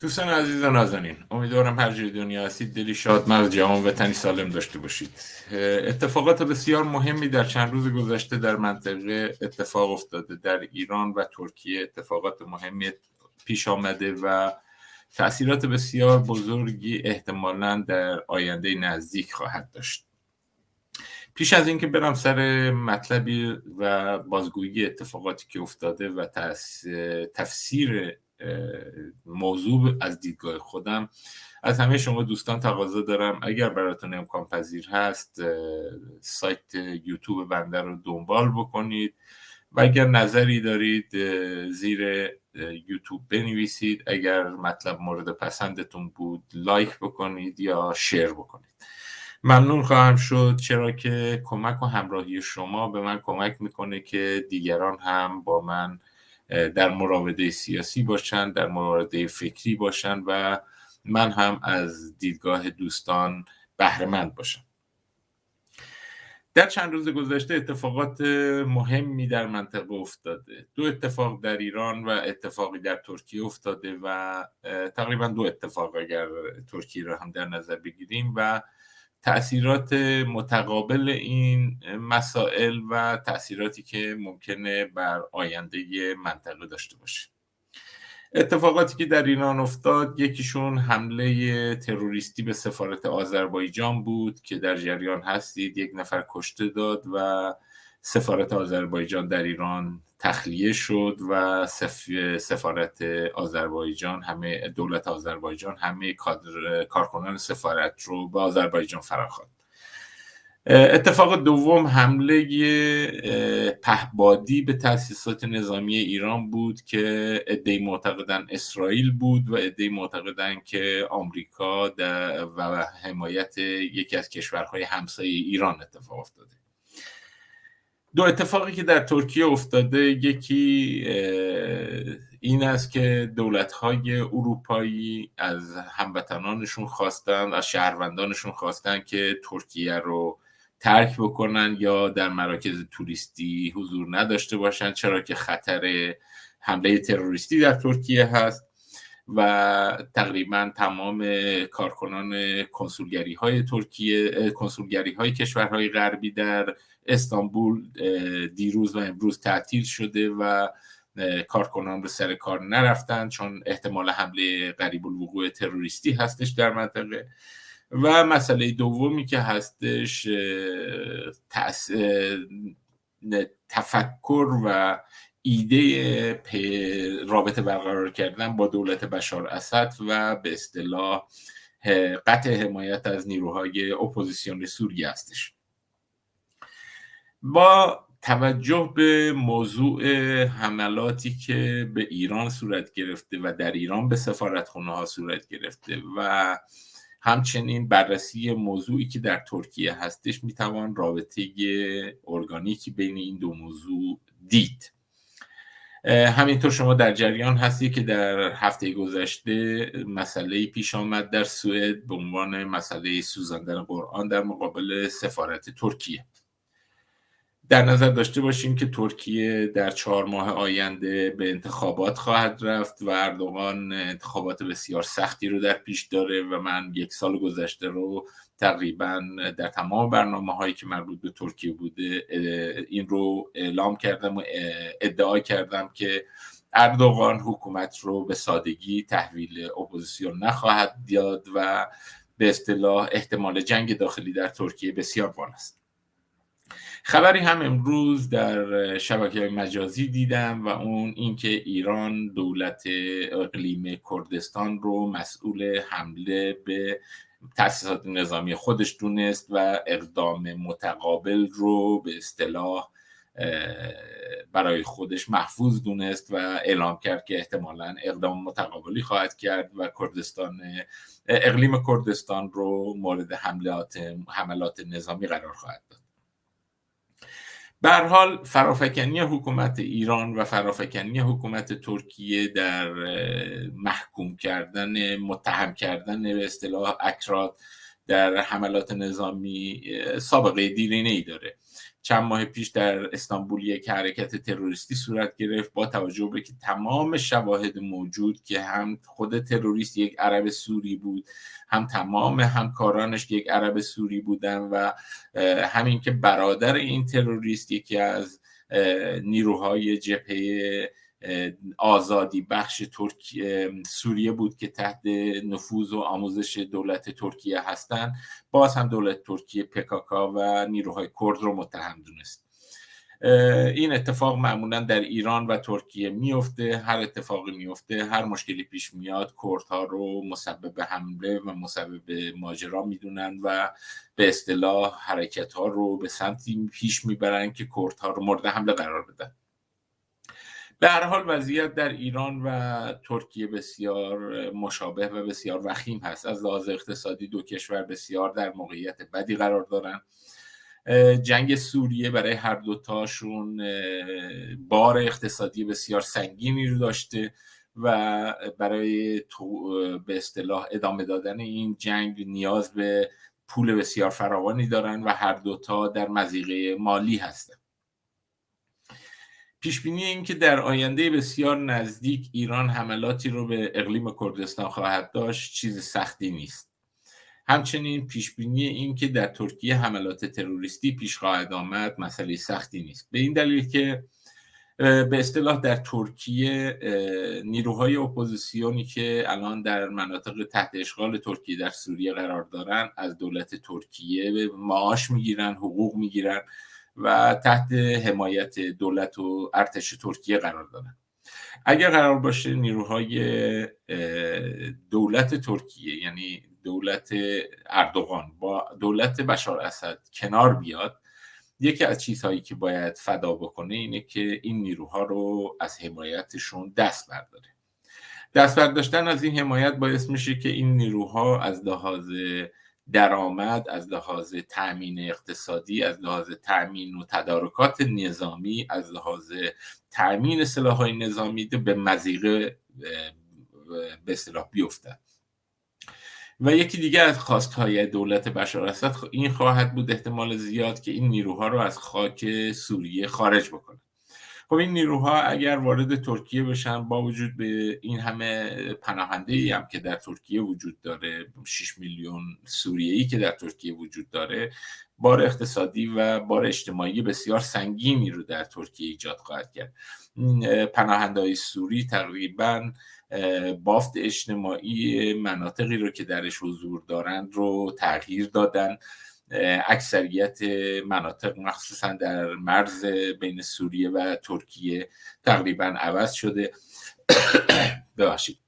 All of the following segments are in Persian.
دوستان عزیز و نازنین امیدوارم هر جای دنیا هستید دلی شاد مرد جوان و تنی سالم داشته باشید. اتفاقات بسیار مهمی در چند روز گذشته در منطقه اتفاق افتاده در ایران و ترکیه. اتفاقات مهمی پیش آمده و تاثیرات بسیار بزرگی احتمالا در آینده نزدیک خواهد داشت. پیش از اینکه برم سر مطلبی و بازگویی اتفاقاتی که افتاده و تفسیر موضوع از دیدگاه خودم. از همه شما دوستان تقاضا دارم. اگر براتون امکان پذیر هست سایت یوتیوب بنده رو دنبال بکنید. و اگر نظری دارید زیر یوتیوب بنویسید. اگر مطلب مورد پسندتون بود لایک بکنید یا شیر بکنید. ممنون خواهم شد. چرا که کمک و همراهی شما به من کمک می‌کنه که دیگران هم با من در مراوده سیاسی باشن در مراوده فکری باشن و من هم از دیدگاه دوستان بهرهمند باشم. در چند روز گذشته اتفاقات مهمی در منطقه افتاده. دو اتفاق در ایران و اتفاقی در ترکیه افتاده و تقریبا دو اتفاق اگر ترکیه را هم در نظر بگیریم و تاثیرات متقابل این مسائل و تاثیراتی که ممکنه بر آینده منطقه داشته باشه. اتفاقاتی که در ایران افتاد یکیشون حمله تروریستی به سفارت آذربایجان بود که در جریان هستید. یک نفر کشته داد و سفارت آذربایجان در ایران تخلیه شد و سفارت آذربایجان همه دولت آذربایجان همه کارکنان سفارت رو به آذربایجان فراخواند. اتفاق دوم حمله پهبادی به تاسیسات نظامی ایران بود که عدهای معتقدن اسرائیل بود و عدهای معتقدن که آمریکا و حمایت یکی از کشورهای همسایه ایران اتفاق افتاده. دو اتفاقی که در ترکیه افتاده یکی این است که دولت های اروپایی از هموطنانشون خواستن از شهروندانشون خواستن که ترکیه رو ترک بکنن یا در مراکز توریستی حضور نداشته باشن چرا که خطر حمله تروریستی در ترکیه هست و تقریبا تمام کارکنان کنسولگری های ترکیه کنسولگری های کشورهای غربی در استانبول دیروز و امروز تعطیل شده و کارکنان به سر کار نرفتن چون احتمال حمله قریب الوقوع تروریستی هستش در منطقه. و مسئله دومی که هستش تفکر و ایده رابطه برقرار کردن با دولت بشار اسد و به اصطلاح قطع حمایت از نیروهای اپوزیسیون سوریه هستش. با توجه به موضوع حملاتی که به ایران صورت گرفته و در ایران به سفارتخونه ها صورت گرفته و همچنین بررسی موضوعی که در ترکیه هستش می‌توان رابطه ارگانیکی بین این دو موضوع دید. همینطور شما در جریان هستی که در هفته گذشته مسئله پیش آمد در سوئد به عنوان مسئله سوزاندن قرآن در مقابل سفارت ترکیه. در نظر داشته باشیم که ترکیه در چهار ماه آینده به انتخابات خواهد رفت و اردوغان انتخابات بسیار سختی رو در پیش داره و من یک سال گذشته رو تقریبا در تمام برنامه هایی که مربوط به ترکیه بوده این رو اعلام کردم و ادعا کردم که اردوغان حکومت رو به سادگی تحویل اپوزیسیون نخواهد داد و به اصطلاح احتمال جنگ داخلی در ترکیه بسیار بالاست. خبری هم امروز در شبکه مجازی دیدم و اون اینکه ایران دولت اقلیم کردستان رو مسئول حمله به تاسیسات نظامی خودش دونست و اقدام متقابل رو به اصطلاح برای خودش محفوظ دونست و اعلام کرد که احتمالا اقدام متقابلی خواهد کرد و کردستان اقلیم کردستان رو مورد حملات حملات نظامی قرار خواهد داد. به حال فرافکنی حکومت ایران و فرافکنی حکومت ترکیه در محکوم کردن متهم کردن به اصطلاح اکراد در حملات نظامی سابقه دیرینه ای داره. چند ماه پیش در استانبول یک حرکت تروریستی صورت گرفت با توجه به که تمام شواهد موجود که هم خود تروریست یک عرب سوری بود هم تمام همکارانش یک عرب سوری بودن و همین که برادر این تروریست یکی از نیروهای جبهه آزادی بخش ترکیه سوریه بود که تحت نفوذ و آموزش دولت ترکیه هستند باز هم دولت ترکیه پکاکا و نیروهای کرد رو متهم دونست. این اتفاق معمولا در ایران و ترکیه میفته هر اتفاقی میفته هر مشکلی پیش میاد کردها رو مسبب حمله و مسبب ماجرا می‌دونن و به اصطلاح حرکت ها رو به سمتی پیش می‌برن که کردها رو مورد حمله قرار بدن. به هر حال وضعیت در ایران و ترکیه بسیار مشابه و بسیار وخیم هست. از لحاظ اقتصادی دو کشور بسیار در موقعیت بدی قرار دارن. جنگ سوریه برای هر دوتاشون بار اقتصادی بسیار سنگینی رو داشته و برای به اصطلاح ادامه دادن این جنگ نیاز به پول بسیار فراوانی دارن و هر دوتا در مزیقه مالی هستن. پیش بینی این که در آینده بسیار نزدیک ایران حملاتی رو به اقلیم کردستان خواهد داشت چیز سختی نیست. همچنین پیش بینی این که در ترکیه حملات تروریستی پیش خواهد آمد مسئله سختی نیست. به این دلیل که به اصطلاح در ترکیه نیروهای اپوزیسیونی که الان در مناطق تحت اشغال ترکیه در سوریه قرار دارن از دولت ترکیه معاش می‌گیرن حقوق می‌گیرن. و تحت حمایت دولت و ارتش ترکیه قرار دارن اگر قرار باشه نیروهای دولت ترکیه یعنی دولت اردوغان با دولت بشار اسد کنار بیاد یکی از چیزهایی که باید فدا بکنه اینه که این نیروها رو از حمایتشون دست برداره. دست برداشتن از این حمایت باعث میشه که این نیروها از لحاظ درآمد از لحاظ تأمین اقتصادی از لحاظ تأمین و تدارکات نظامی از لحاظ تأمین سلاحهای نظامی به مزیقه به اصطلاح بیفتد. و یکی دیگه از خواستهای دولت بشار اسد این خواهد بود احتمال زیاد که این نیروها رو از خاک سوریه خارج بکنه. خب این نیروها اگر وارد ترکیه بشن با وجود به این همه پناهنده ای هم که در ترکیه وجود داره 6 میلیون سوریه ای که در ترکیه وجود داره بار اقتصادی و بار اجتماعی بسیار سنگینی رو در ترکیه ایجاد خواهد کرد. پناهنده های سوری تقریبا بافت اجتماعی مناطقی رو که درش حضور دارند رو تغییر دادن. اکثریت مناطق مخصوصا در مرز بین سوریه و ترکیه تقریبا عوض شده. ببخشید.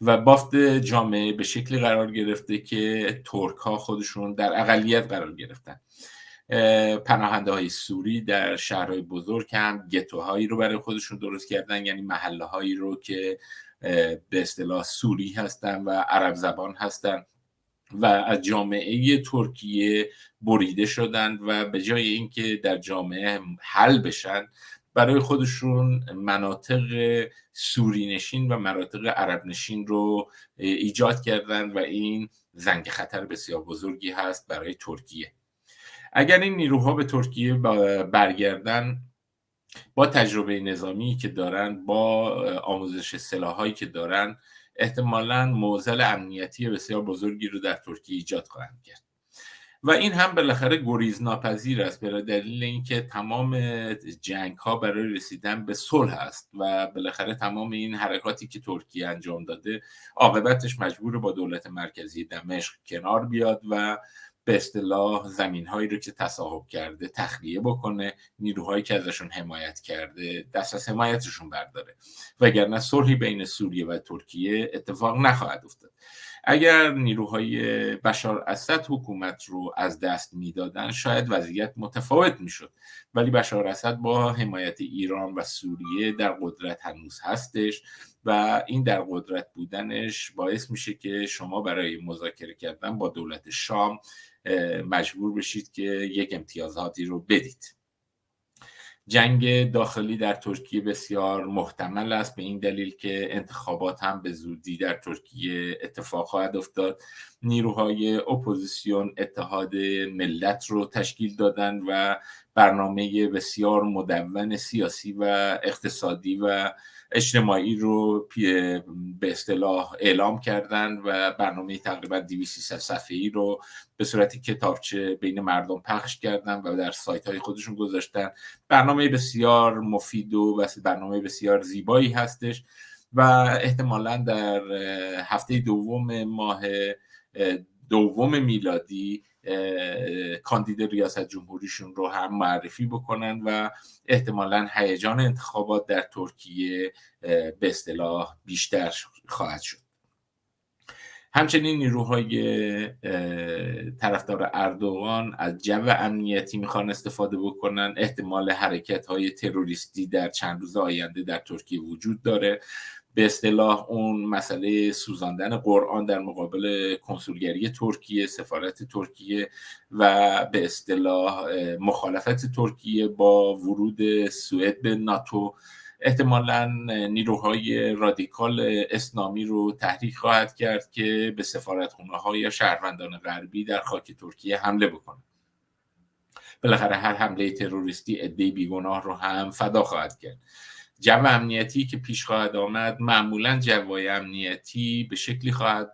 و بافت جامعه به شکلی قرار گرفته که ترک ها خودشون در اقلیت قرار گرفتن. پناهنده های سوری در شهرهای بزرگ هم گتوهایی رو برای خودشون درست کردن یعنی محله هایی رو که به اصطلاح سوری هستن و عرب زبان هستن. و از جامعه ترکیه بریده شدند و به جای اینکه در جامعه حل بشن برای خودشون مناطق سوری نشین و مناطق عرب نشین رو ایجاد کردن و این زنگ خطر بسیار بزرگی هست برای ترکیه. اگر این نیروها به ترکیه برگردن با تجربه نظامی که دارن با آموزش سلاحایی که دارن احتمالا موزل امنیتی بسیار بزرگی رو در ترکیه ایجاد خواهند کرد. و این هم بالاخره گریز ناپذیر است به دلیل اینکه تمام جنگ ها برای رسیدن به صلح است و بالاخره تمام این حرکاتی که ترکیه انجام داده عاقبتش مجبور با دولت مرکزی دمشق کنار بیاد و به اصطلاح زمین هایی رو که تصاحب کرده تخلیه بکنه نیروهایی که ازشون حمایت کرده دست از حمایتشون برداره. وگرنه صلحی بین سوریه و ترکیه اتفاق نخواهد افتاد. اگر نیروهای بشار اسد حکومت رو از دست می‌دادن شاید وضعیت متفاوت می‌شد. ولی بشار اسد با حمایت ایران و سوریه در قدرت هنوز هستش و این در قدرت بودنش باعث میشه که شما برای مذاکره کردن با دولت شام مجبور بشید که یک امتیازاتی رو بدید. جنگ داخلی در ترکیه بسیار محتمل است به این دلیل که انتخابات هم به زودی در ترکیه اتفاق خواهد افتاد. نیروهای اپوزیسیون اتحاد ملت رو تشکیل دادن و برنامه بسیار مدون سیاسی و اقتصادی و اجتماعی رو به اصطلاح اعلام کردن و برنامه تقریبا 200 صفحه ای رو به صورت کتابچه بین مردم پخش کردن و در سایت های خودشون گذاشتن. برنامه بسیار مفید و برنامه بسیار زیبایی هستش و احتمالا در هفته دوم ماه دوم میلادی کاندید ریاست جمهوریشون رو هم معرفی بکنن و احتمالا هیجان انتخابات در ترکیه به اصطلاح بیشتر خواهد شد. همچنین نیروهای طرفدار اردوغان از جو امنیتی می‌خوان استفاده بکنن. احتمال حرکت های تروریستی در چند روز آینده در ترکیه وجود داره. به اصطلاح اون مسئله سوزاندن قرآن در مقابل کنسولگری ترکیه سفارت ترکیه و به اصطلاح مخالفت ترکیه با ورود سوئد به ناتو. احتمالا نیروهای رادیکال اسلامی رو تحریک خواهد کرد که به سفارتخونه های یا شهروندان غربی در خاک ترکیه حمله بکنه. بالاخره هر حمله تروریستی عده بیگناه رو هم فدا خواهد کرد. جو امنیتی که پیش خواهد آمد معمولا جوای امنیتی به شکلی خواهد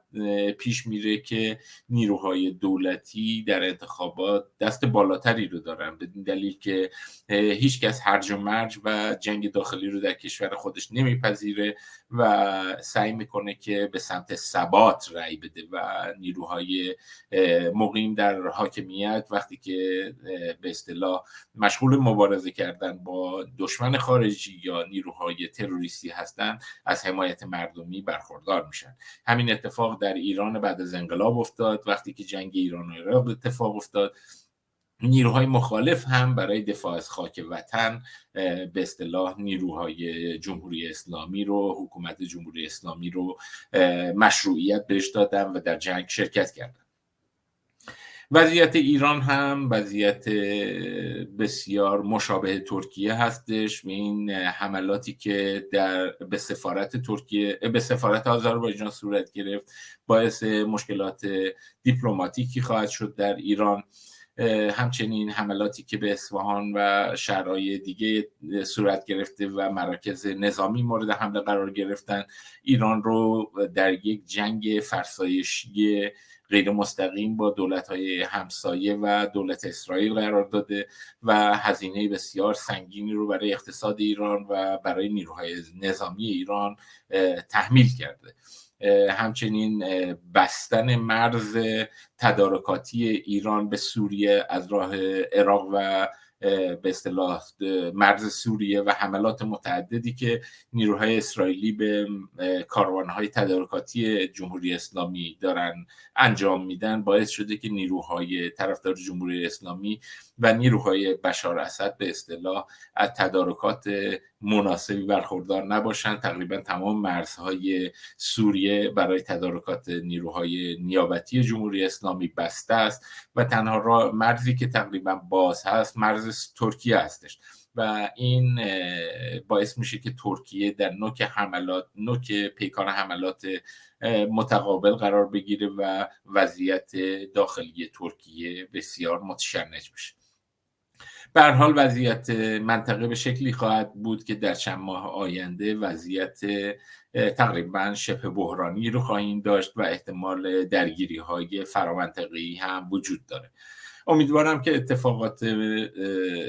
پیش میره که نیروهای دولتی در انتخابات دست بالاتری رو دارن به دلیل که هیچ کس هرج و مرج و جنگ داخلی رو در کشور خودش نمیپذیره و سعی می‌کنه که به سمت ثبات رأی بده و نیروهای مقیم در حاکمیت وقتی که به اصطلاح مشغول مبارزه کردن با دشمن خارجی یا نیروهای تروریستی هستند از حمایت مردمی برخوردار میشن. همین اتفاق در ایران بعد از انقلاب افتاد. وقتی که جنگ ایران و عراق اتفاق افتاد نیروهای مخالف هم برای دفاع از خاک وطن به اصطلاح نیروهای جمهوری اسلامی رو حکومت جمهوری اسلامی رو مشروعیت بهش دادن و در جنگ شرکت کردن. وضعیت ایران هم وضعیت بسیار مشابه ترکیه هستش. به این حملاتی که در به سفارت ترکیه به سفارت آذربایجان صورت گرفت باعث مشکلات دیپلماتیکی خواهد شد در ایران. همچنین حملاتی که به اصفهان و شهرهای دیگه صورت گرفته و مراکز نظامی مورد حمله قرار گرفتن ایران رو در یک جنگ فرسایشی غیر مستقیم با دولت های همسایه و دولت اسرائیل قرار داده و هزینه بسیار سنگینی رو برای اقتصاد ایران و برای نیروهای نظامی ایران تحمیل کرده. همچنین بستن مرز تدارکاتی ایران به سوریه از راه عراق و به اصطلاح مرز سوریه و حملات متعددی که نیروهای اسرائیلی به کاروانهای تدارکاتی جمهوری اسلامی دارن انجام میدن باعث شده که نیروهای طرفدار جمهوری اسلامی و نیروهای بشار اسد به اصطلاح از تدارکات مناسبی برخوردار نباشند تقریبا تمام مرزهای سوریه برای تدارکات نیروهای نیابتی جمهوری اسلامی بسته است و تنها مرزی که تقریبا باز هست مرز ترکیه هستش. و این باعث میشه که ترکیه در نوک حملات نوک پیکان حملات متقابل قرار بگیره و وضعیت داخلی ترکیه بسیار متشنج بشه. به حال وضعیت منطقه به شکلی خواهد بود که در چند ماه آینده وضعیت تقریبا شبه بحرانی رو خواهیم داشت و احتمال درگیری های فرامنطقی هم وجود داره. امیدوارم که اتفاقات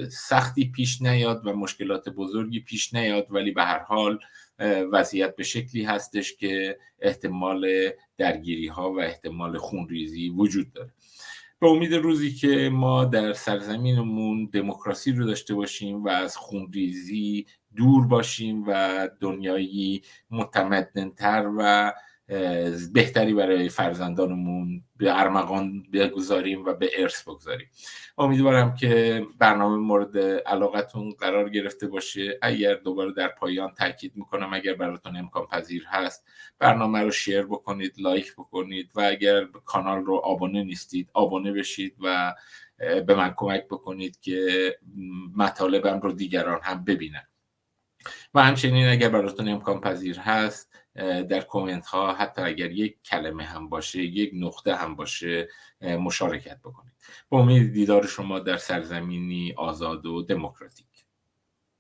سختی پیش نیاد و مشکلات بزرگی پیش نیاد ولی به هر حال وضعیت به شکلی هستش که احتمال درگیری ها و احتمال خونریزی وجود داره. به امید روزی که ما در سرزمینمون دموکراسی رو داشته باشیم و از خونریزی دور باشیم و دنیایی متمدنتر و بهتری برای فرزندانمون به ارمغان بگذاریم و به ارث بگذاریم. امیدوارم که برنامه مورد علاقتون قرار گرفته باشه. اگر دوباره در پایان تاکید می‌کنم اگر براتون امکان پذیر هست برنامه رو شیر بکنید لایک بکنید و اگر کانال رو آبونه نیستید آبونه بشید و به من کمک بکنید که مطالبم رو دیگران هم ببینن. و همچنین اگر براتون امکان پذیر هست در کومنت ها حتی اگر یک کلمه هم باشه یک نقطه هم باشه مشارکت بکنید. با امید دیدار شما در سرزمینی آزاد و دموکراتیک.